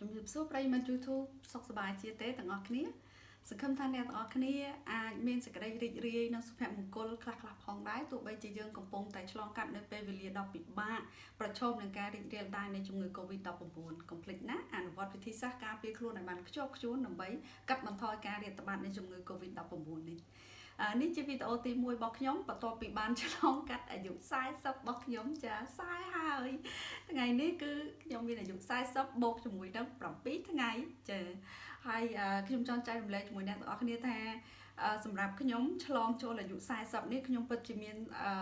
ជំរាបសួរប្រិយមិត្ត YouTube សុខសប្បាយជាទេទាំងអស់គ្នាសង្ឃឹមថាអ្នកទាំងអស់គ្នាអាចមានសេចក្តីរីករាយនិងសុភមង្គលខ្លះៗផងដែរទោះបីជាយើងកំពុងតែឆ្លងកាត់នៅពេលវេលាដ៏ពិបាកប្រឈមនឹងការរីករាលដាលនៃជំងឺ Covid-19 កុំភ្លេចណាអនុវត្តវិធីសាស្ត្រការពារខ្លួនឲ្យបានខ្ជាប់ខ្ជួនដើម្បីកាត់បន្ថយការរាតត្បាតនៃជំងឺ Covid-19 នេះ នេះជាវីដេអូទី1របស់ខ្ញុំបន្ទាប់ពីបានឆ្លងកាត់អាយុ40របស់ខ្ញុំចា40ហើយថ្ងៃនេះគឺខ្ញុំមានអាយុ40បូកជាមួយនឹង7ថ្ងៃចាហើយខ្ញុំចង់ចែករំលែកជាមួយអ្នកទាំងអស់គ្នាថាសម្រាប់ខ្ញុំឆ្លងចូលអាយុ40នេះខ្ញុំពិតជាមានអឺ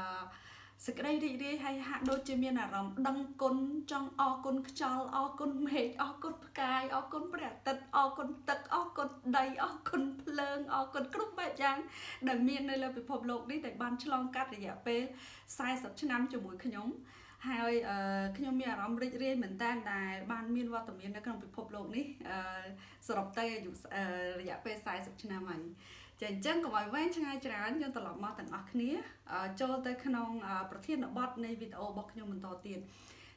សេចក្តីរីករាយហើយហាក់ដូចជាមានអារម្មណ៍ដឹងគុណចង់អរគុណខ្យល់អរគុណមេឃអរគុណផ្កាយអរគុណព្រះអាទិត្យអរគុណទឹកអរគុណដីអរគុណភ្លើងអរគុណគ្រប់បែបយ៉ាងដែលមាននៅលើពិភពលោកនេះដែលបានឆ្លងកាត់រយៈពេល40ឆ្នាំជាមួយខ្ញុំហើយខ្ញុំមានអារម្មណ៍រីករាយមែនតើដែលបានមានវត្តមាននៅក្នុងពិភពលោកនេះសរុបទៅអាយុរយៈពេល40ឆ្នាំហើយ ចាអញ្ចឹងកុំឲ្យវែងឆ្ងាយច្រើនយើងត្រឡប់មកទាំងអស់គ្នា ចូលទៅក្នុងប្រធានបទនៃវីដេអូរបស់ខ្ញុំបន្តទៀត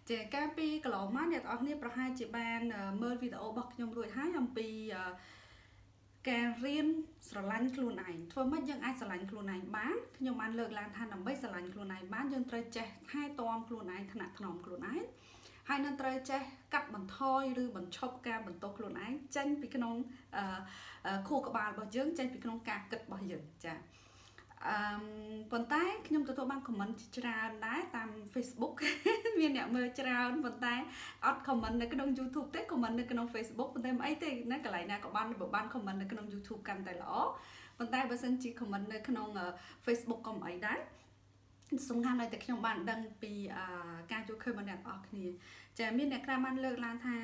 ចាកាលពីកន្លងមកអ្នកទាំងអស់គ្នាប្រហែលជាបានមើលវីដេអូរបស់ខ្ញុំរួចហើយអំពីការរៀនស្រឡាញ់ខ្លួនឯងធ្វើម៉េចយើងអាចស្រឡាញ់ខ្លួនឯងបានខ្ញុំបានលើកឡើងថាដើម្បីស្រឡាញ់ខ្លួនឯងបានយើងត្រូវចេះថែទាំខ្លួនឯងថ្នាក់ថ្នមខ្លួនឯង ហើយនឹងត្រូវចេះកាត់បន្ថយឬបញ្ឈប់ការបន្ទោសខ្លួនឯងចេញពីក្នុងខួរក្បាលរបស់យើងចេញពីក្នុងការគិតរបស់យើងចា៎អឺប៉ុន្តែខ្ញុំទទួលបានខមមិនច្រើនដែរតាម Facebook មានអ្នកមើលច្រើនប៉ុន្តែអត់ខមមិននៅក្នុង YouTube ទេខមមិននៅក្នុង Facebook ប៉ុន្តែមិនអីទេណាកន្លែងណាក៏បានបើបានខមមិននៅក្នុង YouTube កាន់តែល្អប៉ុន្តែបើសិនជាខមមិននៅក្នុង Facebook ក៏មិនអីដែរ សំខាន់ឲ្យតែខ្ញុំបានដឹងពីការជួយឃើញរបស់អ្នកទាំងអស់គ្នាចាមានអ្នកខ្លះបានលើកឡើងថា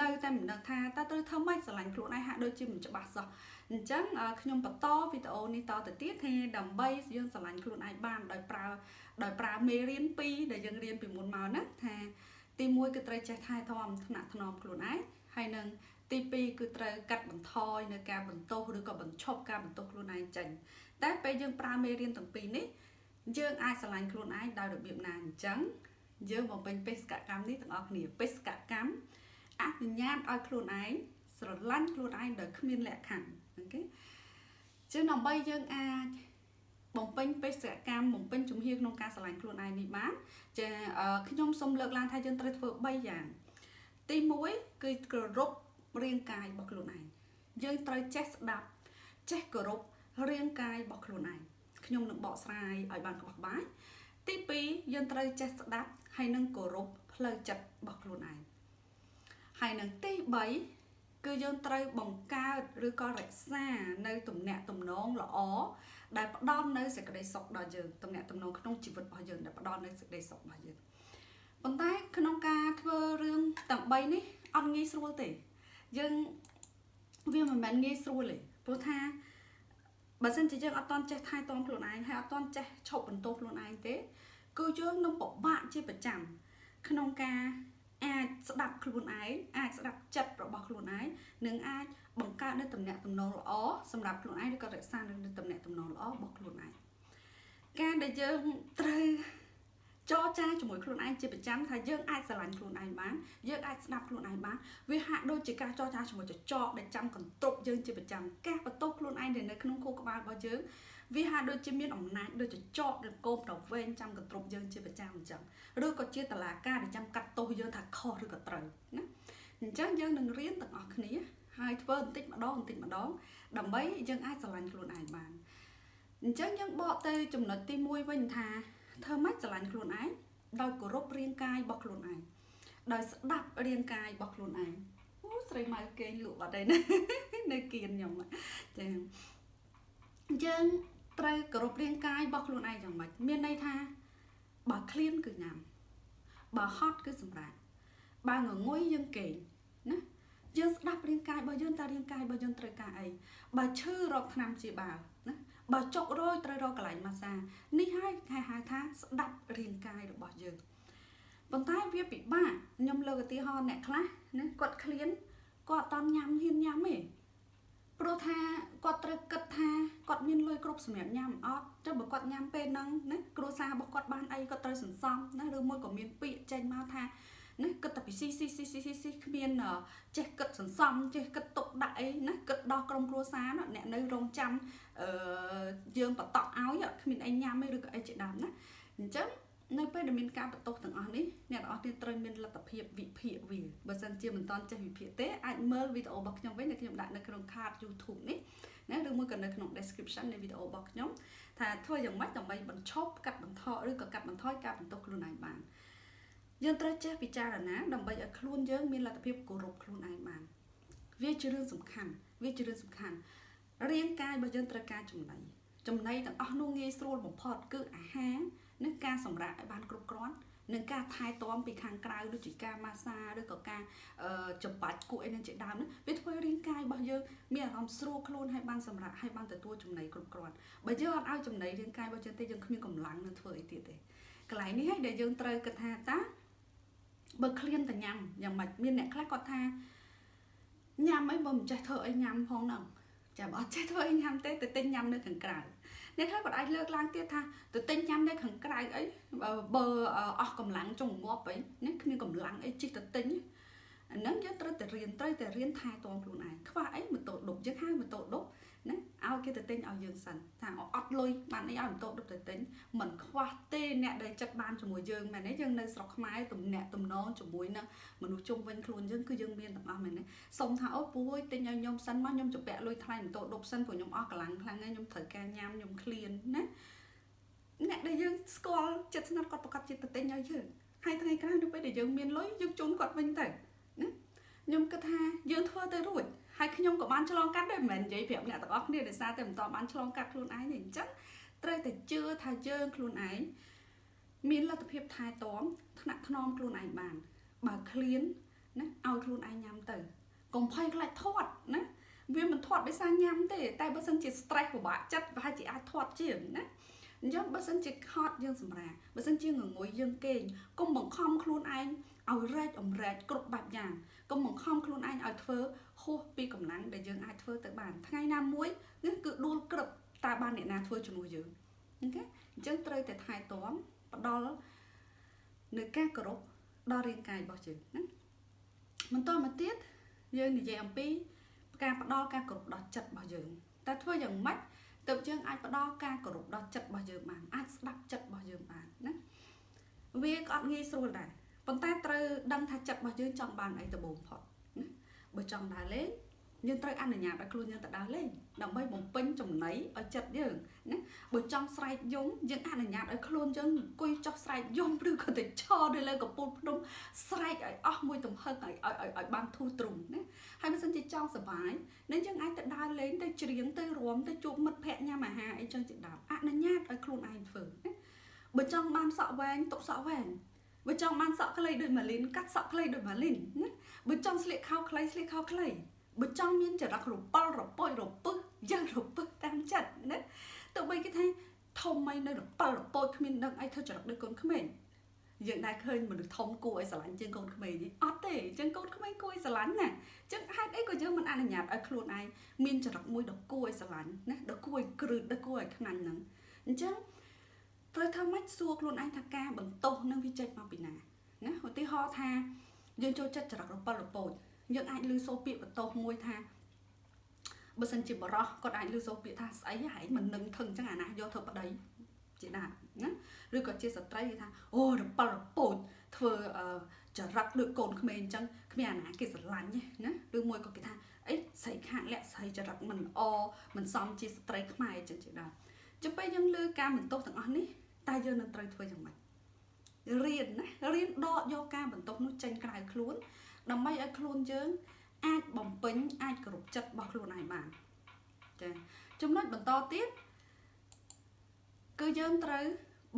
នៅតែមិនដឹងថាតើត្រូវធ្វើម៉េចស្រឡាញ់ខ្លួនឯងហាក់ដូចជាមិនច្បាស់សោះអញ្ចឹងខ្ញុំបន្តវីដេអូនេះតទៅទៀតថាដើម្បីយើងស្រឡាញ់ខ្លួនឯងបានដោយប្រើដោយប្រើមេរៀន2ដែលយើងរៀនពីមុនមកណាថាទី1គឺត្រូវចេះថែទាំថ្នាក់ថ្នមខ្លួនឯងហើយនឹងទី2គឺត្រូវកាត់បន្ថយនៅការបន្ទោសឬក៏បញ្ឈប់ការបន្ទោសខ្លួនឯងចេញតែពេលយើងប្រើមេរៀនទាំងពីរនេះ យើងអាចស្រឡាញ់ខ្លួនឯងដោយរបៀបណាអញ្ចឹងយើងបំពេញបេសកកម្មនេះទាំងអស់គ្នាបេសកកម្មអនុញ្ញាតឲ្យខ្លួនឯងស្រឡាញ់ខ្លួនឯងដោយគ្មានលក្ខខណ្ឌអូខេចឹងដើម្បីយើងអាចបំពេញបេសកកម្មបំពេញជំហានក្នុងការស្រឡាញ់ខ្លួនឯងនេះបានចាខ្ញុំសូមលើកឡើងថាយើងត្រូវធ្វើ3យ៉ាង ទី1គឺគោរពរាងកាយរបស់ខ្លួនឯងយើងត្រូវចេះស្ដាប់ចេះគោរពរាងកាយរបស់ខ្លួនឯង ខ្ញុំនឹងបកស្រាយឲ្យបានក្បោះក្បាយទី2យើងត្រូវចេះស្ដាប់ហើយនឹងគោរពផ្លូវចិត្តរបស់ខ្លួនឯងហើយនឹងទី3គឺយើងត្រូវបង្កើតឬក៏រក្សានៅទំនាក់ទំនងល្អដែលផ្ដល់នៅសេចក្តីសុខដល់យើងទំនាក់ទំនងក្នុងជីវិតរបស់យើងដែលផ្ដល់នៅសេចក្តីសុខរបស់យើងប៉ុន្តែក្នុងការធ្វើរឿងទាំង3នេះអត់ងាយស្រួលទេយើងវាមិនមែនងាយស្រួលទេព្រោះថា បើសិនជាយើងអត់តន់ចេះថែទាំខ្លួនឯងហើយអត់តន់ចេះឈប់បន្ទោសខ្លួនឯងទេគឺយើងនឹងពិបាកជាប្រចាំក្នុងការអាចស្ដាប់ខ្លួនឯងអាចស្ដាប់ចិត្តរបស់ខ្លួនឯងនិងអាចបង្កើតនៅតំណែងតំណងល្អសម្រាប់ខ្លួនឯងឬក៏រក្សានៅតំណែងតំណងល្អរបស់ខ្លួនឯងការដែលយើងត្រូវ ចរចាជាមួយខ្លួនឯងជាប្រចាំថាយើងអាចស្រឡាញ់ខ្លួនឯងបានយើងអាចស្ដាប់ខ្លួនឯងបានវាហាក់ដូចជាការចរចាជាមួយចចកដែលចាំកន្ទប់យើងជាប្រចាំការបន្ទោសខ្លួនឯងដែលនៅក្នុងខួរក្បាលរបស់យើងវាហាក់ដូចជាមានអំណាចដូចចចកឬកោបទៅវែងចាំកន្ទប់យើងជាប្រចាំអញ្ចឹងឬក៏ជាតឡាការដែលចាំកាត់ទោសយើងថាខុសឬក៏ត្រូវណាអញ្ចឹងយើងនឹងរៀនទាំងអស់គ្នាហើយធ្វើបន្តិចម្ដងបន្តិចម្ដងដើម្បីយើងអាចស្រឡាញ់ខ្លួនឯងបានអញ្ចឹងយើងបកទៅចំណុចទី1វិញថា ធ្វើម៉េចស្រឡាញ់ខ្លួនឯងដោយគោរពរាងកាយរបស់ខ្លួនឯងដោយស្ដាប់រាងកាយរបស់ខ្លួនឯងអូស្រីម៉ៅគេងលក់បាត់ហើយណានៅគៀនខ្ញុំចាយើងត្រូវគោរពរាងកាយរបស់ខ្លួនឯងយ៉ាងម៉េចមានន័យថាបើឃ្លានគឺញ៉ាំបើហត់គឺសម្រាប់បើងងុយយើងគេងណាយើងស្ដាប់រាងកាយរបស់យើងតើរាងកាយរបស់យើងត្រូវការអីបើឈឺរកថ្នាំព្យាបាលណា បើចុករយត្រូវរកកន្លែងម៉ាសានេះហើយគេហៅថាស្ដាប់រាងកាយរបស់យើងប៉ុន្តែវាពិបាកខ្ញុំលើកឧទាហរណ៍អ្នកខ្លះណាគាត់ឃ្លានគាត់អត់ញ៉ាំហ៊ានញ៉ាំទេព្រោះថាគាត់ត្រូវគិតថាគាត់មានលុយគ្រប់សម្រាប់ញ៉ាំអត់ចុះបើគាត់ញ៉ាំពេលហ្នឹងណាគ្រួសាររបស់គាត់បានអីគាត់ត្រូវសន្សំណាឬមួយក៏មានពាក្យចេញមកថាណាគិតតែពីស៊ីស៊ីស៊ីស៊ីស៊ីស៊ីគ្មានចេះគិតសន្សំចេះគិតទុកដាក់អីណាគិតដល់ក្រុមគ្រួសារអ្នកនៅរងចាំ អឺយើងបតក់ឲ្យគ្មានអីញ៉ាំទេឬក៏អីជាដើមណាអញ្ចឹងនៅពេលដែលមានការបន្ទោសទាំងអស់នេះអ្នកទាំងអស់គ្នាត្រូវមានលទ្ធភាពវិភាគវាបើសិនជាមិនតន់ចេះវិភាគទេអាចមើលវីដេអូរបស់ខ្ញុំវិញដែលខ្ញុំដាក់នៅក្នុង card YouTube នេះណាឬមួយក៏នៅក្នុង description នៃវីដេអូរបស់ខ្ញុំថាធ្វើយ៉ាងម៉េចដើម្បីបញ្ឈប់កាត់បន្ថយឬក៏កាត់បន្ថយការបន្ទោសខ្លួនឯងបានយើងត្រូវចេះពិចារណាដើម្បីឲ្យខ្លួនយើងមានលទ្ធភាពគោរពខ្លួនឯងបានវាជារឿងសំខាន់វាជារឿងសំខាន់ រាងកាយរបស់យើងត្រូវការចំណីចំណីទាំងអស់នោះងាយស្រួលបំផុតគឺអាហារនិងការសម្រាកឲ្យបានគ្រប់គ្រាន់នឹងការថែទាំពីខាងក្រៅដូចជាការម៉ាសាឬក៏ការចំបាច់គក់អីនឹងជាដើមហ្នឹងវាធ្វើរាងកាយរបស់យើងមានអារម្មណ៍ស្រួលខ្លួនហើយបានសម្រាប់ហើយបានទទួលចំណីគ្រប់គ្រាន់បើយើងអត់ឲ្យចំណីរាងកាយរបស់យើងទេយើងគ្មានកម្លាំងនឹងធ្វើអីទៀតទេកន្លែងនេះហើយដែលយើងត្រូវគិតថាតាបើឃ្លានតែញ៉ាំយ៉ាងម៉េចមានអ្នកខ្លះគាត់ថាញ៉ាំអីបើមិនចេះធ្វើអីញ៉ាំផងហ្នឹង ចាំអត់ចេះធ្វើអីញ៉ាំទេទៅទិញញ៉ាំនៅខាងក្រៅអ្នកខ្លះគាត់អាចលើកឡើងទៀតថាទៅទិញញ៉ាំនៅខាងក្រៅអីបើអស់កម្លាំងចុងងាប់អីនេះគ្មានកម្លាំងអីជិះទៅទិញអាហ្នឹងយើងត្រូវតែរៀនត្រូវតែរៀនថែទាំខ្លួនឯងខ្វះអីម៉ូតូដប់យើងហៅម៉ូតូដប់ ណាឲ្យគេទៅទិញឲ្យយើងសិនថាអត់លុយបានអីឲ្យម៉ូតូដប់ទៅទិញមិនខ្វះទេអ្នកដែលចិត្តបានជាមួយយើងមែនទេយើងនៅស្រុកខ្មែរទំនាក់ទំនងជាមួយនឹងមនុស្សជុំវិញខ្លួនយើងគឺយើងមានទាំងអស់មែនទេសុំថាអូពូអើយទិញឲ្យខ្ញុំសិនមកខ្ញុំជពាក់លុយថ្លៃម៉ូតូដប់សិនព្រោះខ្ញុំអស់កម្លាំងខ្លាំងហើយខ្ញុំត្រូវការញ៉ាំខ្ញុំឃ្លានណាអ្នកដែលយើងស្គាល់ចិត្តស្និទ្ធគាត់ប្រកាសចិត្តទៅទិញឲ្យយើងហើយថ្ងៃក្រោយនៅពេលដែលយើងមានលុយយើងជូនគាត់វិញទៅណាខ្ញុំគិតថាយើងធ្វើទៅរួច ហើយខ្ញុំក៏បានឆ្លងកាត់ដែរមិនមែននិយាយប្រាប់អ្នកទាំងអស់គ្នាដោយសារតែមិនតបានឆ្លងកាត់ខ្លួនឯងទេអញ្ចឹងត្រូវតែជឿថាយើងខ្លួនឯងមានលទ្ធភាពថែទាំថ្នាក់ថ្នមខ្លួនឯងបាន បើឃ្លានណាឲ្យខ្លួនឯងញ៉ាំទៅកុំភ័យខ្លាចធាត់ណាវាមិនធាត់ដោយសារញ៉ាំទេតែបើសិនជា stress ពិបាកចិត្តប្រហែលជាអាចធាត់ជាងណាអញ្ចឹងបើសិនជាខត់យើងសម្រាបើសិនជាងងុយយើងគេងកុំបង្ខំខ្លួនឯង ឲ្យរែកអម្រែកគ្រប់បែបយ៉ាងកុំបង្ខំខ្លួនឯងឲ្យធ្វើហួសពីកម្លាំងដែលយើងអាចធ្វើទៅបានថ្ងៃណាមួយនេះគឺដួលក្រឹបតើបានអ្នកណាធ្វើជំនួសយើងអូខេអញ្ចឹងត្រូវតែថែទាំផ្ដល់នៅការគោរពដល់រាងកាយរបស់យើងណាបន្តមកទៀតយើងនិយាយអំពីការផ្ដល់ការគោរពដល់ចិត្តរបស់យើងតើធ្វើយ៉ាងម៉េចទើបយើងអាចផ្ដល់ការគោរពដល់ចិត្តរបស់យើងបានអាចស្ដាប់ចិត្តរបស់យើងបានណាវាក៏អត់ងាយស្រួលដែរ ប៉ុន្តែត្រូវដឹងថាចិត្តរបស់យើងចង់បានអីទៅបំផុតណាបើចង់ដើរលេងយើងត្រូវអនុញ្ញាតឲ្យខ្លួនយើងទៅដើរលេងដើម្បីបំពេញចំណីឲ្យចិត្តយើងណាបើចង់ស្រែកយំយើងអនុញ្ញាតឲ្យខ្លួនយើងអង្គុយចុះស្រែកយំឬក៏ទៅឈរនៅលើកំពូលភ្នំស្រែកឲ្យអស់មួយទំហឹងឲ្យឲ្យឲ្យបានធូរទ្រង់ណាហើយបើសិនជាចង់សុបាយនឹងយើងអាចទៅដើរលេងទៅច្រៀងទៅរួមទៅជួបមិត្តភ័ក្តិញ៉ាំអាហារអីចឹងជាដើមអនុញ្ញាតឲ្យខ្លួនឯងធ្វើណាបើចង់បានសក់វែងទុកសក់វែង បើចង់បានសក់ខ្លីដូចម៉ាលីនកាត់សក់ខ្លីដូចម៉ាលីនណាបើចង់ស្លៀកខោខ្លីស្លៀកខោខ្លីបើចង់មានចរិតរប៉លរពុយរពឹសយ៉ាងរពឹសតាមចិត្តណាទោះបីគេថាធំមិននៅរប៉លរពុយគ្មានដឹងអីធ្វើចរិតដូចកូនក្មេងយើងដែរឃើញមនុស្សធំគួរឲ្យស្រឡាញ់ជាងកូនក្មេងនេះអត់ទេអញ្ចឹងកូនក្មេងគួរឲ្យស្រឡាញ់ណាអញ្ចឹងហេតុអីក៏យើងមិនអនុញ្ញាតឲ្យខ្លួនឯងមានចរិតមួយដ៏គួរឲ្យស្រឡាញ់ណាដ៏គួរឲ្យគ្រឹះដ៏គួរឲ្យខ្នាញ់ហ្នឹងអញ្ចឹង ត្រូវធ្វើម៉េចសួរខ្លួនឯងថាការបន្ទោសនឹងវាចេញមកពីណាណាឧទាហរណ៍ថាយើងចូលចិត្តចរិតរប៉លរពោចយើងអាចឮសូរពាក្យបន្ទោសមួយថាបើសិនជាបរោះគាត់អាចឮសូរពាក្យថាស្អីហែងមិននឹងថឹងអញ្ចឹងអាណាយកធ្វើប្តីជាណាណាឬក៏ជាស្ត្រីគេថាអូរប៉លរពោចធ្វើចរិតដូចកូនក្មេងអញ្ចឹងគ្មានអាណាគេស្រឡាញ់ណាឬមួយក៏គេថាអីស្រីខាតលាក់ស្រីចរិតមិនអមិនសមជាស្ត្រីខ្មែរអញ្ចឹងជាដើមចុះពេលយើងលើការបន្ទោសទាំងអស់នេះ តើយើងនឹងត្រូវធ្វើយ៉ាងម៉េចរៀនណារៀនដកយកការបន្ទោសនោះចេញក្រៅខ្លួន ដើម្បីឲ្យខ្លួនយើង អាចបំពេញអាចគ្រប់ចិត្តរបស់ខ្លួនឯងបានចាចំណុចបន្តទៀតគឺយើងត្រូវ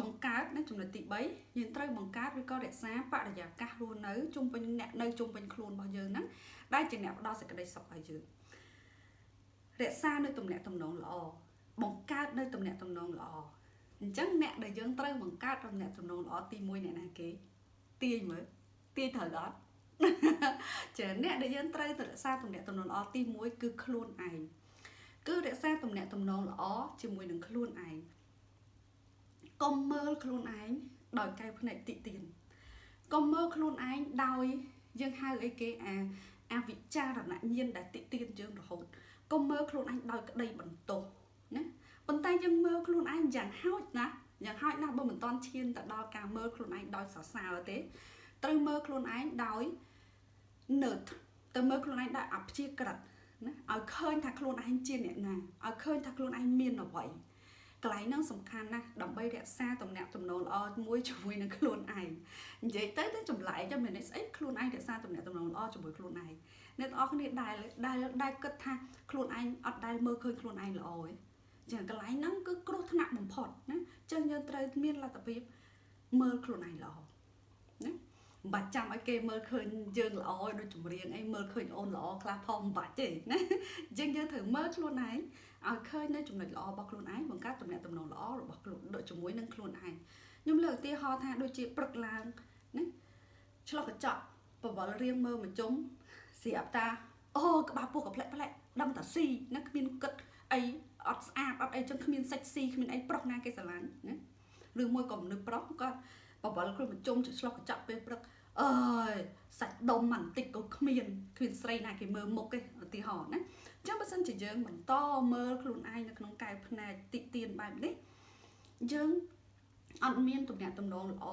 បង្កើតនៅចំណុចទី3យើងត្រូវបង្កើតឬក៏រក្សាបរិយាកាសរស់នៅជុំវិញអ្នកនៅជុំវិញខ្លួនរបស់យើងហ្នឹងដែលជាអ្នកផ្ដល់សេចក្តីសុខឲ្យយើងរក្សានៅទំនាក់ទំនងល្អបង្កើតនៅទំនាក់ទំនងល្អ អញ្ចឹងអ្នកដែលយើងត្រូវបង្កើតទំនាក់ទំនងល្អទី1អ្នកណាគេទាញមើលទាញត្រូវអត់ចាអ្នកដែលយើងត្រូវទៅរក្សាទំនាក់ទំនងល្អទី1គឺខ្លួនឯងគឺរក្សាទំនាក់ទំនងល្អជាមួយនឹងខ្លួនឯងកុំមើលខ្លួនឯងដោយកែវភ្នែកតិទៀនកុំមើលខ្លួនឯងដោយយើងហៅអីគេអាអាវិចារណញ្ញាណដែលតិទៀនយើងរហូតកុំមើលខ្លួនឯងដោយក្តីបន្ទោសណា ប៉ុន្តែយើងមើលខ្លួនឯងយ៉ាងហោចណាស់យ៉ាងហោចណាស់បើមិនតន់ឈានទៅដល់ការមើលខ្លួនឯងដោយសរសើរទេត្រូវមើលខ្លួនឯងដោយ nerd ទៅមើលខ្លួនឯងដោយអព្យាក្រឹតណាឲ្យឃើញថាខ្លួនឯងជាអ្នកណាឲ្យឃើញថាខ្លួនឯងមានអ្វីកន្លែងហ្នឹងសំខាន់ណាស់ដើម្បីរក្សាទំនាក់ទំនងល្អមួយជាមួយនឹងខ្លួនឯងនិយាយទៅទៅចម្លែកទៅមានន័យស្អីខ្លួនឯងរក្សាទំនាក់ទំនងល្អជាមួយខ្លួនឯងអ្នកទាំងអស់គ្នាដែលដែលដែលគិតថាខ្លួនឯងអត់ដែលមើលឃើញខ្លួនឯងល្អទេ ចឹងកន្លែងហ្នឹងគឺគ្រោះថ្នាក់បំផុតណាចឹងយើងត្រូវមានលទ្ធភាពមើលខ្លួនឯងល្អណាមិនបាច់ចាំឲ្យគេមើលឃើញយើងល្អដូចចម្រៀងអីមើលឃើញអូនល្អខ្លះផងមិនបាច់ទេណាអញ្ចឹងយើងត្រូវមើលខ្លួនឯងឲ្យឃើញនៅចំណុចល្អរបស់ខ្លួនឯងបង្កើតទំនាក់ទំនងល្អរបស់ខ្លួនដូចជាមួយនឹងខ្លួនឯងខ្ញុំលើកឧទាហរណ៍ថាដូចជាព្រឹកឡើងណាឆ្លោះកញ្ចក់បវលរៀងមើលមកជុំស្រាប់តាអូក្បាលពោះកផ្លែកផ្លែកដឹងតាស៊ីណាគ្មានគិតអី អត់ស្អាតអត់អីចឹងគ្មានសាច់ស៊ីគ្មានអីប្រុសណាគេស្រឡាញ់ណាឬមួយក៏មនុស្សប្រុសគាត់បវលគ្រូមកជុំឆ្លោះកញ្ចក់ពេលព្រឹកអើយសាច់ដុំមិនតិចក៏គ្មានគ្មានស្រីណាគេមើលមុខទេឧទាហរណ៍ណាចឹងបើសិនជាយើងបន្តមើលខ្លួនឯងនៅក្នុងកែវភ្នែកតិចទៀនបែបនេះយើងអត់មានទំនាក់ទំនងល្អ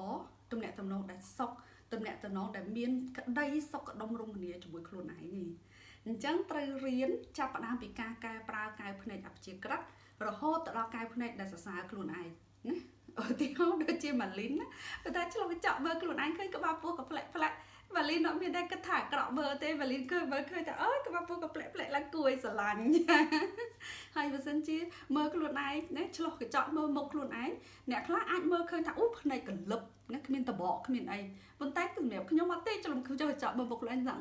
ទំនាក់ទំនងដែលសុខទំនាក់ទំនងដែលមានក្តីសុខដុមរមនាជាមួយខ្លួនឯងនេះ អញ្ចឹងត្រូវរៀនចាប់ផ្ដើមពីការកែប្រែកែវភ្នែកអព្យាក្រឹតរហូតទៅដល់កែវភ្នែកដែលសរសើរខ្លួនឯងណាឧទាហរណ៍ដូចជាម៉ាលីនណាតែឆ្លុះកញ្ចក់មើលខ្លួនឯងឃើញក្បាលពោះក៏ផ្លែកផ្លែកវ៉ាលីនអត់មានតែគិតថាអាក្រក់មើលទេវ៉ាលីនឃើញមើលឃើញថាអើយក្បាលពោះក៏ផ្លែកផ្លែកឡើងគួរឲ្យស្រឡាញ់ហើយបើសិនជាមើលខ្លួនឯងណាឆ្លោះកញ្ចក់មើលមុខខ្លួនឯងអ្នកខ្លះអាចមើលឃើញថាអូភ្នែកកលឹបណាគ្មានតបកគ្មានអីប៉ុន្តែសម្រាប់ខ្ញុំអត់ទេច្រឡំខ្ញុំចុះកញ្ចក់មើលមុខខ្លួនឯងថា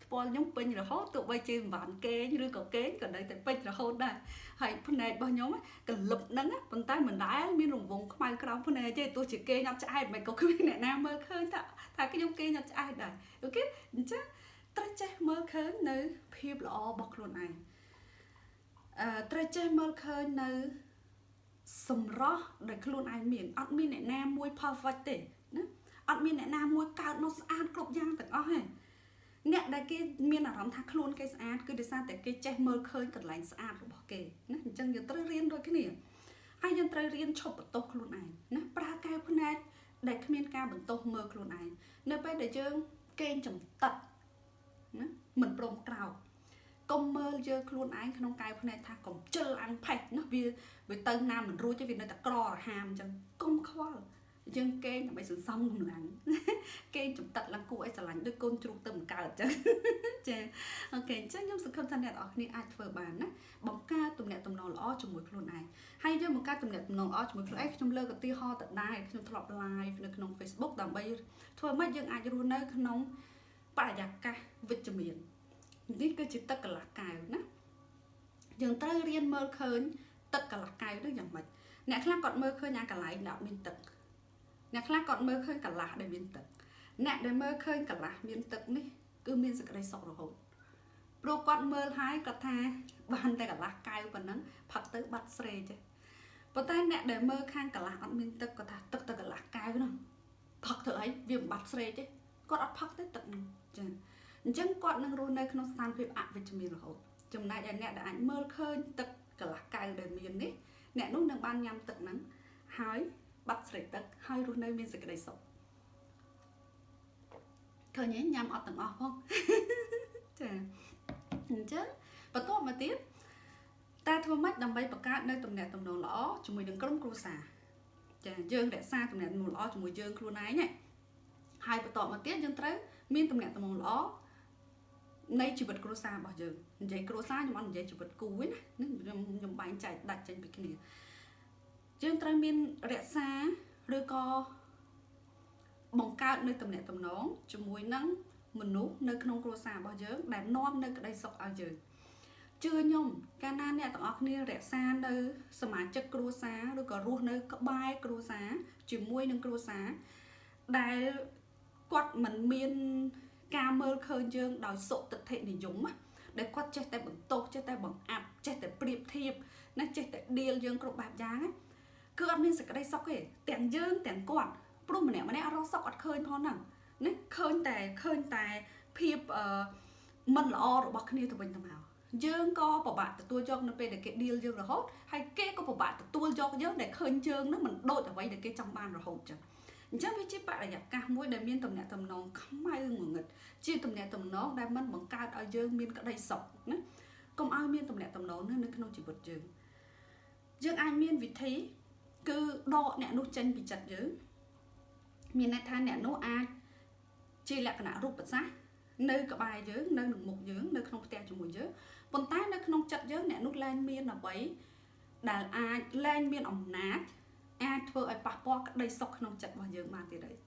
ថ្ពាល់ខ្ញុំពេញរហូតទោះបីជាមិនបានគេងឬក៏គេងក៏នៅតែពេញរហូតដែរហើយភ្នែករបស់ខ្ញុំកលឹបហ្នឹងប៉ុន្តែមិនដែលមានរង្វង់ខ្មៅក្រោមភ្នែកទេទោះជាគេងអត់ឆ្អែតមិនក៏គ្មានអ្នកណាមើលឃើញថាថាខ្ញុំគេងអត់ឆ្អែតដែរអូខេអញ្ចឹងត្រូវចេះមើលឃើញនៅភាពល្អរបស់ខ្លួនឯងអឺត្រូវចេះមើលឃើញនៅសម្រស់ដែលខ្លួនឯងមានអត់មានអ្នកណាមួយ perfect ទេណាអត់មានអ្នកណាមួយកើតនោះស្អាតគ្រប់យ៉ាងទាំងអស់ទេ អ្នកដែលគេមានអារម្មណ៍ថាខ្លួនគេស្អាតគឺដោយសារតែគេចេះមើលឃើញកន្លែងស្អាតរបស់គេណាអញ្ចឹងយើងត្រូវរៀនដូចគ្នាហើយយើងត្រូវរៀនឈប់បន្ទោសខ្លួនឯងណាប្រើកែវភ្នែកដែលគ្មានការបន្ទោសមើលខ្លួនឯងនៅពេលដែលយើងកេងចំតិតណាមិនព្រមក្រោកកុំមើលយើងខ្លួនឯងក្នុងកែវភ្នែកថាកុំជិលអាំងផេះណាវាវាទៅណាមិនរួចទេវានៅតែក្ររហាមអញ្ចឹងកុំខ្វល់ យើងគេងដើម្បីសន្សំកម្លាំងគេងចំទឹកឡើងគួរឲ្យស្រឡាញ់ដូចកូនជ្រូកទៅបង្កើតចឹងចាអូខេអញ្ចឹងខ្ញុំសង្ឃឹមថាអ្នកនរគ្នាអាចធ្វើបានណាបង្កើតទំនាក់ទំនងល្អជាមួយខ្លួនឯងហើយយើងបង្កើតទំនាក់ទំនងល្អជាមួយខ្លួនឯងខ្ញុំលើកឧទាហរណ៍ទៅដែរខ្ញុំធ្លាប់ live នៅក្នុង Facebook ដើម្បីធ្វើម៉េចយើងអាចរស់នៅក្នុងបរិយាកាសវិជ្ជមាននេះគឺជាទឹកកន្លះកែវណាយើងត្រូវរៀនមើលឃើញទឹកកន្លះកែវនោះយ៉ាងម៉េចអ្នកខ្លះគាត់មើលឃើញអាកន្លែងដែលអត់មានទឹក អ្នកខ្លះគាត់មើលឃើញកន្លះដែលមានទឹកអ្នកដែលមើលឃើញកន្លះមានទឹកនេះគឺមានសេចក្តីសុខរហូតព្រោះគាត់មើលហើយគាត់ថាបានតែកន្លះកែវប៉ុណ្ណឹងផឹកទៅបាត់ស្រេចេះប៉ុន្តែអ្នកដែលមើលខាងកន្លះអត់មានទឹកគាត់ថាទឹកទៅកន្លះកែវហ្នឹងផឹកទៅអីវាមិនបាត់ស្រេទេគាត់អត់ផឹកទេទឹកហ្នឹងចាអញ្ចឹងគាត់នឹងរស់នៅក្នុងស្ថានភាពអវិជ្ជមានរហូតចំណែកឯអ្នកដែលអាចមើលឃើញទឹកកន្លះកែវដែលមាននេះអ្នកនោះនឹងបានញ៉ាំទឹកហ្នឹងហើយ បាត់ស្រេកទឹកហើយរស់នៅមានសេចក្តីសុខឃើញញ៉ាំអត់ទាំងអស់ផងចាអញ្ចឹងបន្ទាប់មកទៀតតើធ្វើម៉េចដើម្បីបង្កើតនៅទំនាក់ទំនងល្អជាមួយនឹងក្រុមគ្រួសារចាយើងរក្សាទំនាក់ទំនងល្អជាមួយយើងខ្លួនឯងណាហើយបន្តមកទៀតយើងត្រូវមានទំនាក់ទំនងល្អនៃជីវិតគ្រួសាររបស់យើងនិយាយគ្រួសារខ្ញុំអត់និយាយជីវិតគូទេណាខ្ញុំខ្ញុំបែងចែកដាច់ចេញពីគ្នា យើងត្រូវមានរក្សាឬក៏បង្កើតនៅទំនាក់ទំនងជាមួយនឹងមនុស្សនៅក្នុងគ្រួសាររបស់យើង ដែលនាំនៅក្តីសុខឲ្យយើងជឿខ្ញុំកាលណាអ្នកទាំងអស់គ្នារក្សានៅសមាជិកគ្រួសារឬក៏រស់នៅ ក្បែរគ្រួសារជាមួយនឹងគ្រួសារដែលគាត់មិនមានការមើលឃើញយើងដោយសុទិដ្ឋិនិយមដែលគាត់ចេះតែបន្ទោសចេះតែបង្អាប់ចេះតែប្រៀបធៀបណាចេះតែដៀលយើងគ្រប់បែបយ៉ាងណា គឺអត់មានសេចក្តីសុខទេទាំងយើងទាំងគាត់ព្រោះម្នាក់ម្នាក់អត់រកសុខអត់ឃើញផងហ្នឹងណាឃើញតែឃើញតែភាពអឺមិនល្អរបស់គ្នាទៅវិញទៅមកយើងក៏ពិបាកទទួលយកនៅពេលដែលគេ deal យើងរហូតហើយគេក៏ពិបាកទទួលយកយើងដែលឃើញយើងនឹងមិនដូចអ្វីដែលគេចង់បានរហូតចឹងអញ្ចឹងវាជាបរិយាកាសមួយដែលមានតំណែងតំណងខ្មៅងងឹតជាតំណែងតំណងដែលមិនបង្កើតឲ្យយើងមានក្តីសុខណាកុំឲ្យមានតំណែងតំណងនៅក្នុងជីវិតយើងយើងអាចមានវិធី គឺដកអ្នកនោះចេញពីចិត្តយើងមានន័យថាអ្នកនោះអាចជាលក្ខណៈរូបសាស្ត្រនៅក្បែរយើងនៅនឹងមុខយើងនៅក្នុងផ្ទះជាមួយយើងប៉ុន្តែនៅក្នុងចិត្តយើងអ្នកនោះលែងមានអ្វីដែលអាចលែងមានអំណាចអាចធ្វើឲ្យប៉ះពាល់ក្តីសុខក្នុងចិត្តរបស់យើងបានទៀតហើយ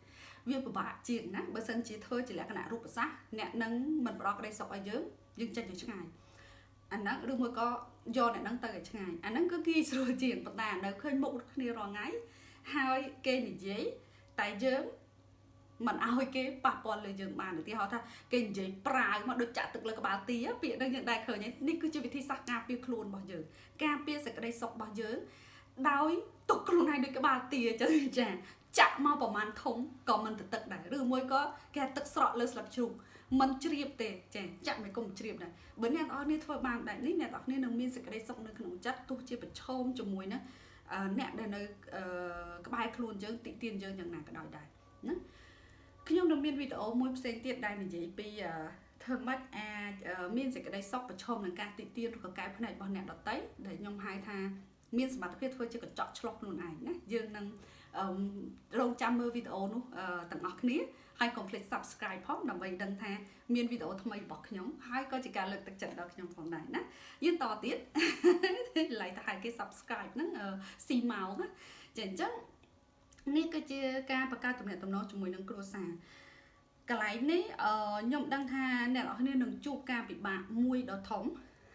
វាពិបាកជាងណាបើសិនជាធ្វើជាលក្ខណៈរូបសាស្ត្រអ្នកនឹងមិនផ្ដល់ក្តីសុខឲ្យយើងយើងចេញទៅឆ្ងាយ អាហ្នឹងឬមួយក៏យកអ្នកហ្នឹងទៅឲ្យឆ្ងាយអាហ្នឹងគឺគេស្រួលជាងប៉ុន្តែនៅឃើញមុខគ្នារាល់ថ្ងៃហើយគេនិយាយតែយើងមិនឲ្យគេប៉ះពាល់លើយើងបានឧទាហរណ៍ថាគេនិយាយប្រាវមកដូចចាក់ទឹកលើក្បាលទាពាក្យហ្នឹងយើងដែរឃើញនេះគឺជាវិធីសាស្ត្រការពារខ្លួនរបស់យើងការពារសេចក្តីសុខរបស់យើងដោយទុកខ្លួនឯងដូចក្បាលទាចឹងចាចាក់មកប្រហែលធំក៏មិនទៅទឹកដែរឬមួយក៏គេទឹកស្រក់លើស្លឹកជ្រូក មិនជ្រាបទេចាចាក់មិនគុំជ្រាបដែរបើអ្នកនរគ្នាធ្វើបានបែបនេះអ្នកនរគ្នានឹងមានសេចក្តីសុខនៅក្នុងចិត្តទោះជាប្រឈមជាមួយនឹងអ្នកដែលនៅក្បែរខ្លួនយើងតិទៀនយើងយ៉ាងណាក៏ដោយដែរណាខ្ញុំនឹងមានវីដេអូមួយផ្សេងទៀតដែលនិយាយពីធ្វើម៉េចអាចមានសេចក្តីសុខប្រឈមនឹងការតិទៀនឬក៏កែផ្នែករបស់អ្នកដតីដែលខ្ញុំហៅថាមានសមត្ថភាពធ្វើជាកញ្ចក់ឆ្លុះខ្លួនឯងណាយើងនឹងរងចាំមើលវីដេអូនោះទាំងអស់គ្នា ហើយកុំភ្លេច subscribe ផងដើម្បីដឹងថាមានវីដេអូថ្មីរបស់ខ្ញុំហើយក៏ជាការលើកទឹកចិត្តដល់ខ្ញុំផងដែរណាយើងតទៀតឡៃទៅឲ្យគេ subscribe ហ្នឹងស៊ីម៉ោងណាចាអញ្ចឹងនេះគឺជាការបង្កើតទំនាក់ទំនងជាមួយនឹងគ្រួសារកន្លែងនេះខ្ញុំដឹងថាអ្នកនរគ្នានឹងជួបការពិបាកមួយដ៏ធំ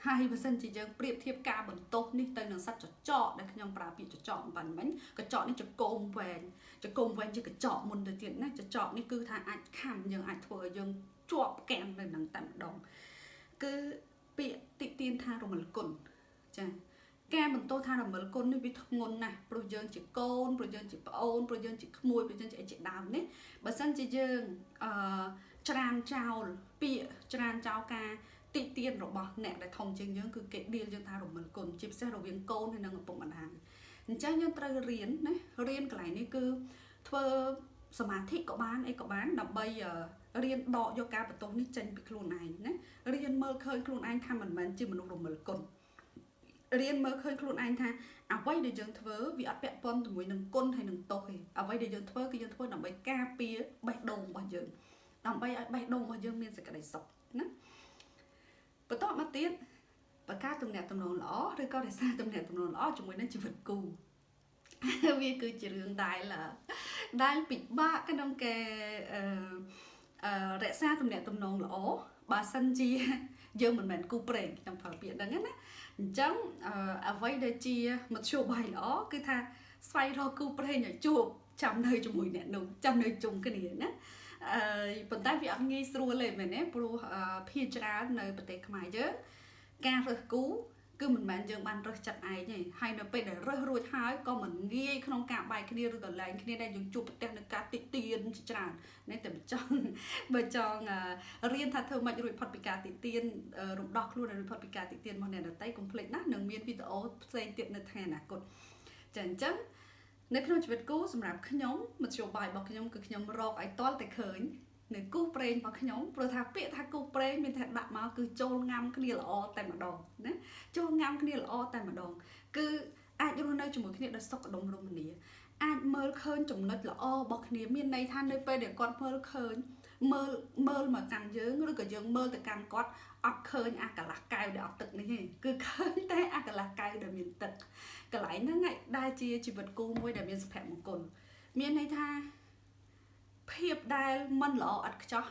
ហើយបើសិនជាយើងប្រៀបធៀបការបន្ទោសនេះទៅនឹងសត្វចចកដែលខ្ញុំប្រើពាក្យចចកបានមិញកញ្ចក់នេះចកុំវែងចកុំវែងជាកញ្ចក់មុនទៅទៀតណាចចកនេះគឺថាអាចខំយើងអាចធ្វើឲ្យយើងជាប់កែងនៅនឹងតែម្ដងគឺពាក្យតិទៀនថារមលគុណចាការបន្ទោសថារមិលគុណនេះវាធ្ងន់ណាស់ព្រោះយើងជាកូនព្រោះយើងជាប្អូនព្រោះយើងជាក្មួយព្រោះយើងជាអីជាដើមនេះបើសិនជាយើងអឺច្រានចោលពាក្យច្រានចោលការ ទីទៀនរបស់អ្នកដែលធំជាងយើងគឺគេដៀលយើងថារមិលគុណជាពិសេសរវាងកូនហើយនិងឪពុកម្ដាយអញ្ចឹងយើងត្រូវរៀនណារៀនកន្លែងនេះគឺធ្វើសមាធិក៏បានអីក៏បានដើម្បីរៀនដកយកការបន្ទោសនេះចេញពីខ្លួនឯងណារៀនមើលឃើញខ្លួនឯងថាមិនមែនជាមនុស្សរមិលគុណរៀនមើលឃើញខ្លួនឯងថាអ្វីដែលយើងធ្វើវាអត់ពាក់ព័ន្ធជាមួយនឹងគុណហើយនឹងទោសទេអ្វីដែលយើងធ្វើគឺយើងធ្វើដើម្បីការពារបេះដូងរបស់យើងដើម្បីឲ្យបេះដូងរបស់យើងមានសេចក្តីសុខណា បន្តមកទៀតបង្កើតទំនាក់ទំនងល្អឬក៏រក្សាទំនាក់ទំនងល្អជាមួយនឹងជីវិតគូវាគឺជារឿងដែលដែលពិបាកក្នុងការអឺរក្សាទំនាក់ទំនងល្អបើសិនជាយើងមិនមែនគូប្រេងខ្ញុំប្រើពាក្យហ្នឹងណាអញ្ចឹងអ្វីដែលជាមធ្យោបាយល្អគឺថាស្វែងរកគូប្រេងឲ្យជួបចាំនៅជាមួយអ្នកនោះចាំនៅជុំគ្នាណា អឺប៉ុន្តែវាអត់ងាយស្រួលទេមែនទេព្រោះភាគច្រើននៅប្រទេសខ្មែរយើងការរើសគូគឺមិនមែនយើងបានរើសចិត្តឯងទេហើយនៅពេលដែលរើសរួចហើយក៏មិនងាយក្នុងការបែកគ្នាឬក៏លែងគ្នាដែលយើងជួបប្រទះនឹងការតិទៀនជាច្រើននេះតែបើចង់បើចង់រៀនថាធ្វើម៉េចរួចផុតពីការតិទៀនរំដោះខ្លួនរួចផុតពីការតិទៀនរបស់អ្នកដទៃកុំភ្លេចណានឹងមានវីដេអូផ្សេងទៀតនៅថ្ងៃអនាគតចាអញ្ចឹង នៅក្នុងជីវិតគូសម្រាប់ខ្ញុំមធ្យោបាយរបស់ខ្ញុំគឺខ្ញុំរកឲ្យតល់តែឃើញនៅគូប្រេងរបស់ខ្ញុំព្រោះថាពាក្យថាគូប្រេងមានតែដាក់មកគឺចូលងាំគ្នាល្អតែម្ដងណាចូលងាំគ្នាល្អតែម្ដង គឺអាចរស់នៅជាមួយគ្នាដោយសុខដុមរមនាអាចមើលឃើញចំណុចល្អរបស់គ្នាមានន័យថានៅពេលដែលគាត់មើលឃើញមើលមើលមកកាន់យើងឬក៏យើងមើលទៅកាន់គាត់ អត់ឃើញអាកន្លះកែវដែលអត់ទឹកនេះទេគឺឃើញតែអាកន្លះកែវដែលមានទឹកកន្លែងហ្នឹងឯងដែលជាជីវិតគូមួយដែលមានសុភមង្គលមានន័យថាភាពដែលមិនល្អឥតខ្ចោះ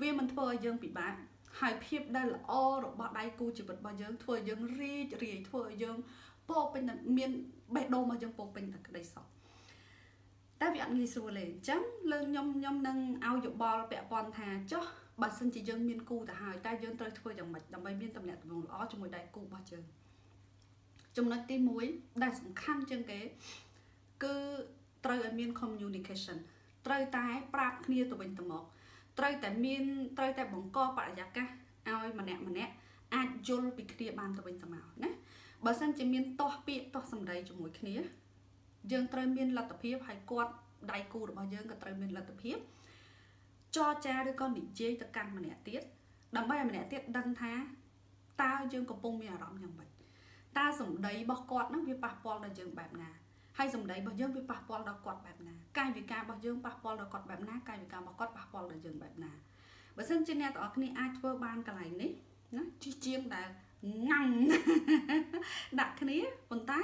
វាមិនធ្វើឲ្យយើងពិបាកហើយភាពដែលល្អរបស់ដៃគូជីវិតរបស់យើងធ្វើឲ្យយើងរីករាយធ្វើឲ្យយើងពោពេញមានបេះដូងរបស់យើងពោពេញតែក្តីសុខតែវាអត់ងាយស្រួលទេអញ្ចឹងលើខ្ញុំខ្ញុំនឹងឲ្យយោបល់ពាក់ព័ន្ធថាចុះ បើសិនជាយើងមានគូទៅហើយតែយើងត្រូវធ្វើយ៉ាងម៉េចដើម្បីមានតំណែងល្អជាមួយដៃគូរបស់យើងចំណុចទី1ដែលសំខាន់ជាងគេ គឺត្រូវឲ្យមាន communication ត្រូវតែប្រាប់គ្នាទៅវិញទៅមកត្រូវតែមានត្រូវតែបង្កបរិយាកាសឲ្យម្នាក់ម្នាក់អាចយល់ពីគ្នាបានទៅវិញទៅមកណាបើសិនជាមានទាស់ពាក្យទាស់សម្ដីជាមួយគ្នា យើងត្រូវមានលទ្ធភាពឲ្យគាត់ដៃគូរបស់យើងក៏ត្រូវមានលទ្ធភាព ចរចាឬក៏និយាយទៅកាន់ម្នាក់ទៀតដើម្បីឲ្យម្នាក់ទៀតដឹងថាតើយើងកំពុងមានអារម្មណ៍យ៉ាងម៉េចតើសម្ដីរបស់គាត់នឹងវាប៉ះពាល់ដល់យើងបែបណាហើយសម្ដីរបស់យើងវាប៉ះពាល់ដល់គាត់បែបណាកាយវិការរបស់យើងប៉ះពាល់ដល់គាត់បែបណាកាយវិការរបស់គាត់ប៉ះពាល់ដល់យើងបែបណាបើសិនជាអ្នកទាំងអស់គ្នាអាចធ្វើបានកន្លែងនេះណាជាជាងដែលញ៉ាំដាក់គ្នាប៉ុន្តែ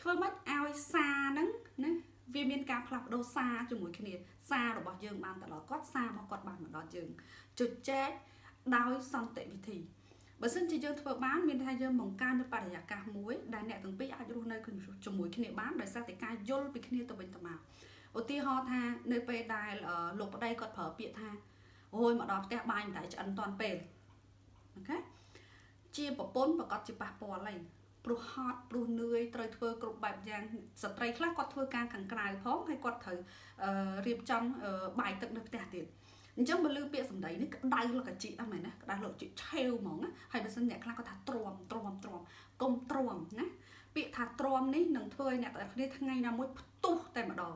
ធ្វើម៉េចឲ្យសារហ្នឹងណាវា មានការផ្លាស់ប្ដូរសារជាមួយគ្នាសាររបស់យើងបានទៅដល់គាត់សាររបស់គាត់បានមកដល់យើងជជែកដោយសន្តិវិធីបើសិនជាយើងធ្វើបានមានថាយើងបង្កើននៅបរិយាកាសមួយដែលអ្នកទាំងពីរអាចរស់នៅជាមួយគ្នាបានដោយសារតែការយល់ពីគ្នាទៅវិញទៅមកឧទាហរណ៍ថានៅពេលដែលលោកប្តីគាត់ប្រើពាក្យថាអូយមកដល់ផ្ទះបាយមិនតែឆ្អិនតាន់ពេលអូខេជាប្រពន្ធប្រកាសជាប៉ះពាល់ហើយ ព្រោះហត់ព្រោះនឿយត្រូវធ្វើគ្រប់បែបយ៉ាងស្ត្រីខ្លះគាត់ធ្វើការខាងក្រៅផងហើយគាត់ត្រូវរៀបចំបាយទឹកនៅផ្ទះទៀតអញ្ចឹងបើលើពាក្យសម្ដីនេះក្តៅលកជីអត់មែនណាក្តៅលកជីឆេវហ្មងណាហើយបើសិនអ្នកខ្លះគាត់ថាទ្រាំទ្រាំទ្រាំកុំទ្រាំណាពាក្យថាទ្រាំនេះនឹងធ្វើឲ្យអ្នកទាំងគ្នាថ្ងៃណាមួយផ្ទុះតែម្ដង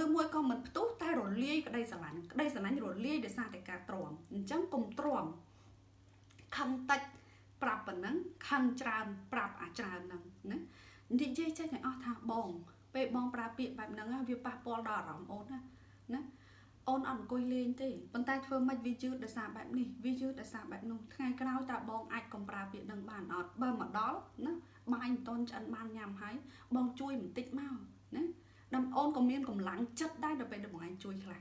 ឬមួយក៏មិនផ្ទុះតែរលាយក្តីស្រឡាញ់ក្តីស្រឡាញ់រលាយដោយសារតែការទ្រាំអញ្ចឹងកុំទ្រាំខំតិច ប្រាប់ប៉ុណ្ណឹងខឹងច្រើនប្រាប់អាច្រើនហ្នឹងណានិយាយចេះតែអស់ថាបង ពេលបងប្រើពាក្យបែបហ្នឹងវាប៉ះពាល់ដល់អារម្មណ៍អូនណាណាអូនអត់អង្គុយលេងទេប៉ុន្តែធ្វើម៉េចវាយឺតដោយសារបែបនេះវាយឺតដោយសារបែបនោះថ្ងៃក្រោយតើបងអាចកំប្រើពាក្យនឹងបានអត់បើមកដល់ណាបាយមិនតន់ឆ្អិនបានញ៉ាំហើយបងជួយបន្តិចមកណាដល់អូនក៏មានកម្លាំងចិត្តដែរដល់ពេលដល់បងឯងជួយខ្លះ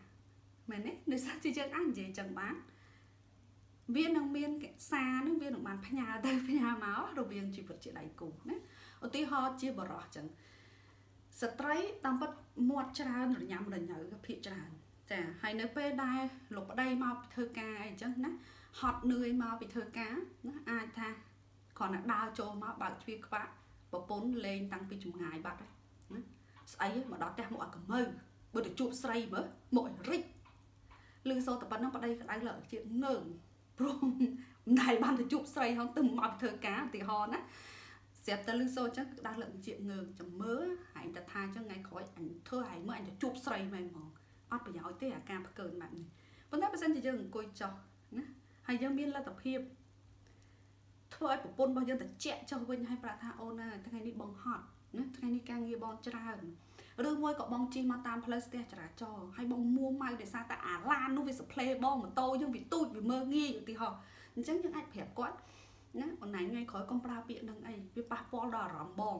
មែនទេដោយសារជាយើងអាចនិយាយចឹងបាន វានឹងមានសារនឹងវានឹងបានផ្ញើទៅផ្ញើមករវាងជីវិតជាដៃគូណាឧទាហរណ៍ជាបរោះចឹងស្ត្រីតាមពិតមាត់ច្រើនរញ៉ាំរញ៉ៅភាកច្រើន ចាហើយនៅពេលដែលលោកប្តីមកពីធ្វើការអីចឹងណាហត់នឿយមកពីធ្វើការណាអាចថាគ្រាន់តែដើរចូលមកបើកទ្វារក្បាក់ប្រពន្ធលេងតាំងពីចម្ងាយបាត់ហើយណាស្អីមកដល់ផ្ទះមកអត់កម្ៅបើទៅជួបស្រីមើលមករិចលឺសូតែប៉ុណ្ណឹងប្តីក្តៅលើជាងើង ព្រោះមិនដែលបានទៅជួបស្រីហងទៅមកធ្វើការឧទាហរណ៍ណាស្រាប់តែលឺសូអញ្ចឹងក្តៅលើជាងើងចាំមើលហើយតែថាអញ្ចឹងថ្ងៃក្រោយអញធ្វើឲ្យមើលអញទៅជួបស្រីមែនហ្មងអត់ប្រយោជន៍ទេអាការផ្កើនបែបនេះប៉ុន្តែបើសិនជាយើងអង្គុយចោះណាហើយយើងមានលទ្ធភាពធ្វើឲ្យប្រពន្ធរបស់យើងត្រជាក់ចុះវិញហើយប្រាប់ថាអូនណាថ្ងៃនេះបងហត់ណាថ្ងៃនេះការងារបងច្រើន ឬមួយក៏បងជិះមកតាមផ្លូវស្ទះចរាចរណ៍ហើយបងមួម៉ៅដោយសារតែអាឡាននោះវាសផ្លេបងម៉ូតូយើងវាទូចវាមើងងាយឧទាហរណ៍អញ្ចឹងយើងអាចប្រាប់គាត់ណាអូនឯងថ្ងៃក្រោយកុំប្រើពាក្យនឹងអីវាប៉ះពាល់ដល់អារម្មណ៍បង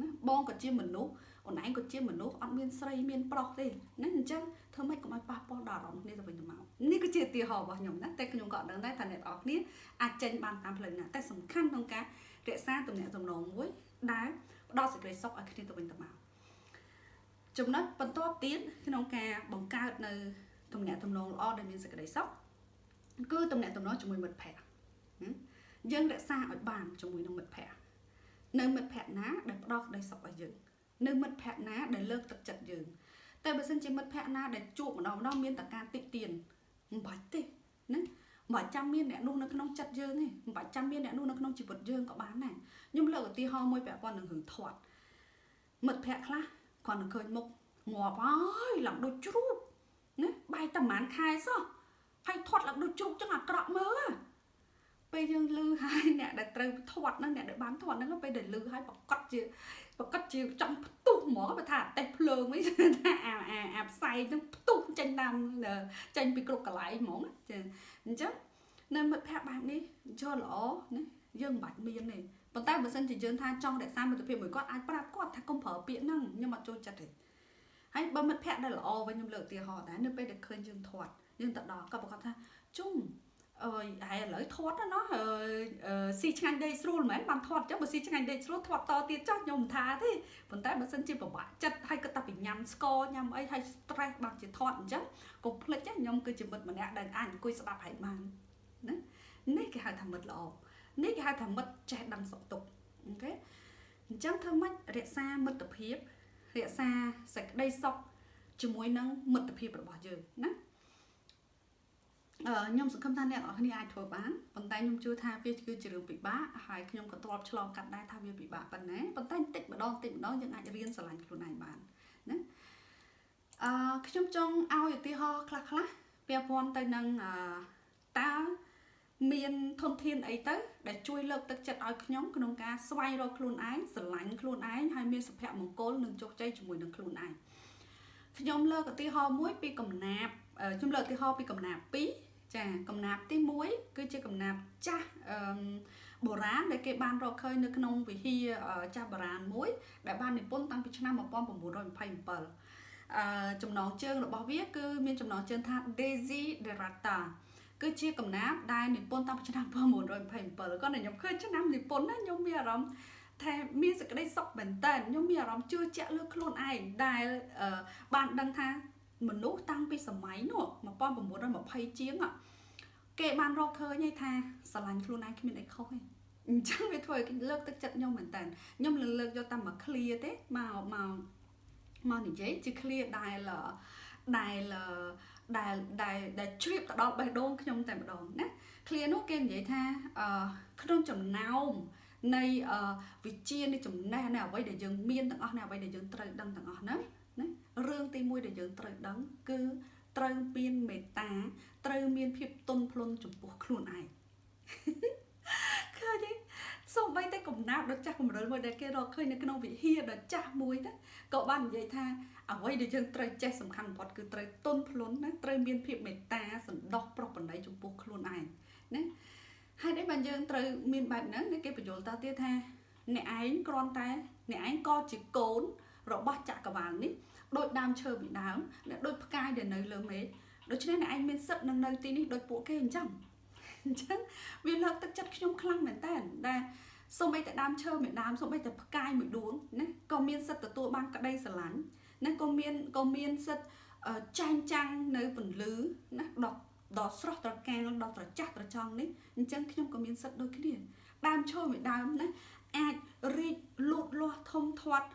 ណាបងក៏ជាមនុស្សអូនឯងក៏ជាមនុស្សអត់មានស្រីមានប្រុសទេណាអញ្ចឹងធ្វើម៉េចកុំឲ្យប៉ះពាល់ដល់អារម្មណ៍គ្នាទៅវិញទៅមកនេះគឺជាឧទាហរណ៍របស់ខ្ញុំណាតែខ្ញុំក៏អត់ដឹងដែរថាអ្នកនរគ្នាអាចចេញបានតាមផ្លូវណាតែសំខាន់ក្នុងការរក្សាទំនាក់ទំនងមួយដែលផ្ដល់សេចក្តីសុខឲ្យគ្នាទៅវិញទៅមក ចំណុចបន្ទាប់ទៀតក្នុងការបង្កើតនៅទំនាក់ទំនងល្អដែលមានសេចក្តីសុខគឺទំនាក់ទំនងជាមួយមិត្តភ័ក្តិយើងរក្សាឲ្យបានជាមួយនឹងមិត្តភ័ក្តិនៅមិត្តភ័ក្តិណាដែលផ្ដល់ក្តីសុខឲ្យយើងនៅមិត្តភ័ក្តិណាដែលលើកទឹកចិត្តយើងតែបើសិនជាមិត្តភ័ក្តិណាដែលជួបម្ដងម្ដងមានតែការតិចទៀនមិនបាច់ទេណាមិនបាច់ចាំមានអ្នកនោះនៅក្នុងចិត្តយើងទេមិនបាច់ចាំមានអ្នកនោះនៅក្នុងជីវិតយើងក៏បានដែរខ្ញុំលើកឧទាហរណ៍មួយពាក់ព័ន្ធនឹងរឿងធាត់មិត្តភ័ក្តិខ្លះ គាត់នឹងឃើញមុខងាប់ហើយឡើងដូចជ្រូកណាបាយតែប្រហែលខែសោះហើយធាត់ឡើងដូចជ្រូកចឹងអាក្រក់មើលពេលយើងលឺហើយអ្នកដែលត្រូវធាត់ហ្នឹងអ្នកដែលបានធាត់ហ្នឹងពេលដែលលឺហើយប្រកាសជាប្រកាសជាចង់ផ្ទុះហ្មងបើថាតេះភ្លើងវិញថាអាអាអាផ្សៃហ្នឹងផ្ទុះចេញតាមចេញពីគ្រប់កន្លែងហ្មងចាអញ្ចឹងនៅមិត្តភ័ក្តិបែបនេះយល់ល្អណាយើងមិនបាច់មានទេ ប៉ុន្តែបើសិនជាយើងថាចង់រក្សាមិត្តភាពមួយគាត់អាចប្រាប់គាត់ថាកុំប្រើពាក្យហ្នឹងខ្ញុំអត់ចូលចិត្តទេហើយបើមិត្តភ័ក្តិដែលល្អវិញខ្ញុំលើកឧទាហរណ៍ដែរនៅពេលដែលឃើញយើងធាត់យើងទៅដល់គាត់ប្រកាសថាជុំអើយហើយឥឡូវធាត់ណាអឺស៊ីឆ្ងាញ់ដេកស្រួលមែនបានធាត់ចឹងបើស៊ីឆ្ងាញ់ដេកស្រួលធាត់តទៀតចោះខ្ញុំមិនថាទេប៉ុន្តែបើសិនជាពិបាកចិត្តហើយគាត់តែពីញ៉ាំស្ករញ៉ាំអីហើយ stress បានជាធាត់អញ្ចឹងកុំភ្លេចខ្ញុំគឺជាមិត្តម្នាក់ដែលអាចអង្គុយស្ដាប់ហើយបានណានេះគេហៅថាមិត្តល្អ នេះគេហៅថាមិត្តចេះដឹងសុខទុក្ខអូខេអញ្ចឹងធ្វើម៉េចរក្សាមិត្តភាពរក្សាសេចក្តីសុខជាមួយនឹងមិត្តភាពរបស់យើងណាអឺខ្ញុំសង្ឃឹមថាអ្នកនរគ្នាអាចធ្វើបានប៉ុន្តែខ្ញុំជឿថាវាគឺជារឿងពិបាកហើយខ្ញុំក៏ធ្លាប់ឆ្លងកាត់ដែរថាវាពិបាកប៉ុណ្ណាប៉ុន្តែបន្តិចម្ដងបន្តិចម្ដងយើងអាចរៀនស្រឡាញ់ខ្លួនឯងបានណាអឺខ្ញុំចង់ឲ្យឧទាហរណ៍ខ្លះខ្លះពាក់ព័ន្ធទៅនឹងអឺតើ មានធនធានអីទៅដែលជួយលើកទឹកចិត្តឲ្យខ្ញុំក្នុងការស្វែងរកខ្លួនឯងស្រឡាញ់ខ្លួនឯងហើយមានសុភមង្គលនិងជោគជ័យជាមួយនឹងខ្លួនឯងខ្ញុំលើកឧទាហរណ៍មួយពីកំណាប់ខ្ញុំលើកឧទាហរណ៍ពីកំណាប់2ចាកំណាប់ទី1គឺជាកំណាប់ចាស់អឺបុរាណដែលគេបានរកឃើញនៅក្នុងវិហារចាស់បុរាណមួយ ដែលបាននិពន្ធតាំងពីឆ្នាំ1927អឺចំណងជើងរបស់វាគឺមានចំណងជើងថា Daisy Derata គឺជាកំណាព្យដែលនិពន្ធតាំងពីឆ្នាំ1927គាត់ខ្ញុំឃើញឆ្នាំនិពន្ធណាខ្ញុំមានអារម្មណ៍ថាមានសេចក្តីសុខមែនតើខ្ញុំមានអារម្មណ៍ជឿជាក់លើខ្លួនឯងដែលបានដឹងថាមនុស្សតាំងពីសម័យនោះ1920ជាងគេបានរកឃើញថាស្រឡាញ់ខ្លួនឯងគ្មានអីខុសទេអញ្ចឹងវាធ្វើឲ្យលើកទឹកចិត្តខ្ញុំមែនតើខ្ញុំលើលើកយកតែមួយ clear ទេមកមកមកនិយាយជា clear ដែល ដែលដែលដែលដែលជ្រាបទៅដល់បេះដូងខ្ញុំតែម្ដងណាឃ្លានោះគេនិយាយថាអឺក្នុងចំណោមនៃវិជានៃចំណេះនៃអ្វីដែលយើងមានទាំងអស់នៃអ្វីដែលយើងត្រូវដឹងទាំងអស់ហ្នឹងណារឿងទី1ដែលយើងត្រូវដឹងគឺត្រូវមានមេត្តា ត្រូវមានភាពទន់ភ្លន់ចំពោះខ្លួនឯងឃើញទេ សូម្បីតែកំណាប់ដ៏ចាស់កម្រិលមួយដែលគេរកឃើញនៅក្នុងវិហារដ៏ចាស់មួយទៅក៏បាននិយាយថាអ្វីដែលយើងត្រូវចេះសំខាន់បំផុតគឺត្រូវទន់ភ្លន់ណាត្រូវមានភាពមេត្តាសន្តោសប្រោះបណ្ដៃចំពោះខ្លួនឯងណាហើយនេះបានយើងត្រូវមានបែបហ្នឹងគេបញ្យល់តទៀតថាអ្នកឯងគ្រាន់តែអ្នកឯងក៏ជាកូនរបស់ចក្រវាលនេះដូចដើមឈើពីដើមដូចផ្កាយដែលនៅលើមេឃដូច្នេះអ្នកឯងមានសិទ្ធិនឹងនៅទីនេះដូចពួកគេអញ្ចឹងអញ្ចឹងវាលើកទឹកចិត្តខ្ញុំខ្លាំងមែនតើដែល សូម្បីតែដើមឈើមួយដើមសូម្បីតែផ្កាយមួយដួងណាក៏មានសិទ្ធិទទួលបានក្តីស្រឡាញ់ណាក៏មានក៏មានសិទ្ធចែងចាំងនៅពន្លឺណាដល់ដល់ស្រស់ត្រកាលដល់ត្រចះត្រចង់នេះអញ្ចឹងខ្ញុំក៏មានសិទ្ធដូចគ្នាដើមឈើមួយដើមណាអាចរីកលូតលាស់ធំធាត់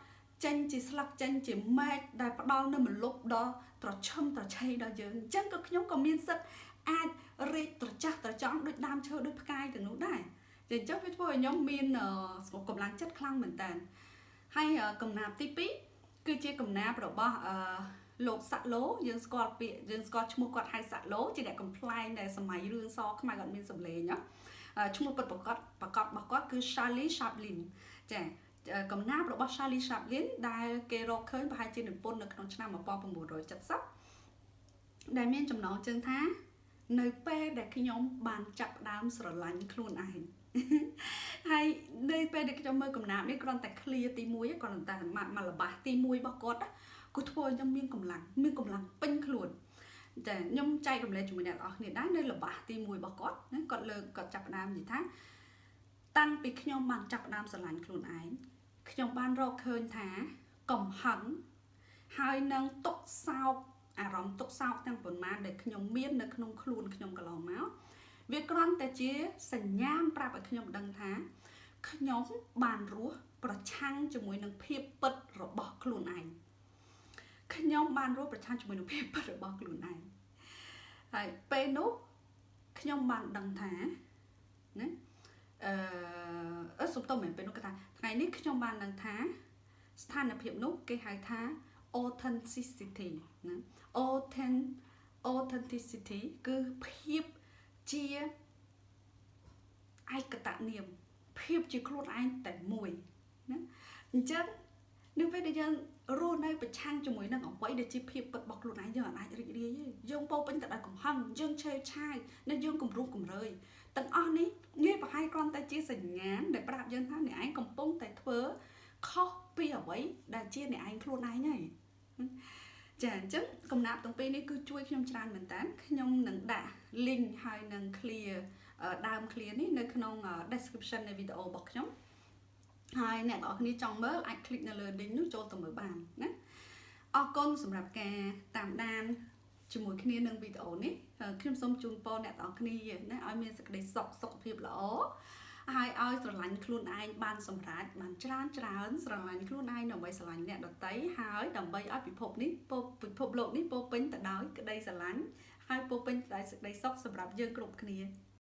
ចេញជាស្លឹកចេញជាមែកដែលផ្ដល់នៅមលុបដល់ត្រឈឹមត្រឆេយដល់យើងអញ្ចឹងក៏ខ្ញុំក៏មានសិទ្ធអាចរីកត្រចះត្រចង់ដូចដើមឈើដូចផ្កាយទាំងនោះដែរ អញ្ចឹងវាធ្វើឲ្យខ្ញុំមានកម្លាំងចិត្តខ្លាំងមែនតើហើយកំណាប់ទី2គឺជាកំណាព្យរបស់អឺលោកសាក់ឡូយើងស្គាល់ពាក្យយើងស្គាល់ឈ្មោះគាត់ហៅសាក់ឡូជាអ្នកកំ pl ែងដែលសម័យរឿងសខ្មែរគាត់មានសម្លេងណាឈ្មោះពិតប្រកបប្រកបរបស់គាត់គឺ Charlie Chaplin ចាកំណាព្យរបស់ Charlie Chaplin ដែលគេរកឃើញប្រហែលជានិពន្ធនៅក្នុងឆ្នាំ1970ដែលមានចំណងជើងថា នៅពេលដែលខ្ញុំបានចាប់ផ្ដើមស្រឡាញ់ខ្លួនឯង ហើយនៅពេលដែលខ្ញុំមើលកំណាព្យនេះគ្រាន់តែ clear ទី1គ្រាន់តែមកល្បះទី1របស់គាត់គាត់ធ្វើឲ្យខ្ញុំមានកម្លាំងមានកម្លាំងពេញខ្លួនតែខ្ញុំចែករំលែកជាមួយអ្នកនរគ្នាដែរនៅល្បះទី1របស់គាត់ណាគាត់លើកគាត់ចាប់ផ្ដើមនិយាយថា តាំងពីខ្ញុំបានចាប់ផ្ដើមស្រឡាញ់ខ្លួនឯងខ្ញុំបានរកឃើញថាកំហឹងហើយនឹងទុកសោកអារម្មណ៍ទុកសោកទាំងប៉ុន្មានដែលខ្ញុំមាននៅក្នុងខ្លួនខ្ញុំកន្លងមក វាគ្រាន់តែជាសញ្ញាណប្រាប់ឲ្យខ្ញុំដឹងថាខ្ញុំបានរស់ប្រឆាំងជាមួយនឹងភាពពិតរបស់ខ្លួនឯងខ្ញុំបានរស់ប្រឆាំងជាមួយនឹងភាពពិតរបស់ខ្លួនឯងហើយពេលនោះខ្ញុំបានដឹងថាណាអឺអឺសុំតមែនពេលនោះគេថាថ្ងៃនេះខ្ញុំបានដឹងថា ស្ថានភាពនោះគេហៅថា authenticity ណា authentic authenticity គឺភាព ជាឯកតនាមភាពជាខ្លួនឯងតែមួយណាអញ្ចឹងនៅពេលដែលយើងរស់នៅប្រឆាំងជាមួយនឹងអ្វីដែលជាភាពពិតរបស់ខ្លួនឯងយើងអាចរីករាយទេយើងពោពេញទៅដោយកំហឹងយើងឆេវឆាយនិងយើងគំរុះគំរើយទាំងអស់នេះងាយប្រហែលគ្រាន់តែជាសញ្ញាណដែលប្រាប់យើងថាអ្នកឯងកំពុងតែធ្វើខុសពីអ្វីដែលជាអ្នកឯងខ្លួនឯងហើយចាអញ្ចឹងកំណាប់ទាំងពីរនេះគឺជួយខ្ញុំច្រើនមែនតើខ្ញុំនឹងដាក់ link ហើយនឹង clear ដើម clear នេះនៅក្នុង description នៃវីដេអូរបស់ខ្ញុំហើយអ្នកទាំងអស់គ្នាចង់មើលអាច click នៅលើ link នោះចូលទៅមើលបានណាអរគុណសម្រាប់ការតាមដានជាមួយគ្នានឹងវីដេអូនេះខ្ញុំសូមជូនពរអ្នកទាំងអស់គ្នាណាឲ្យមានសេចក្តីសុខសុខភាពល្អហើយឲ្យស្រឡាញ់ខ្លួនឯងបានសម្រេចបានច្រើនច្រើនស្រឡាញ់ខ្លួនឯងដើម្បីស្រឡាញ់អ្នកដទៃហើយដើម្បីឲ្យពិភពនេះពិភពលោកនេះពោពេញទៅដោយក្តីស្រឡាញ់ ហើយពោពេញដោយសេចក្តីសុខសម្រាប់យើងគ្រប់គ្នា។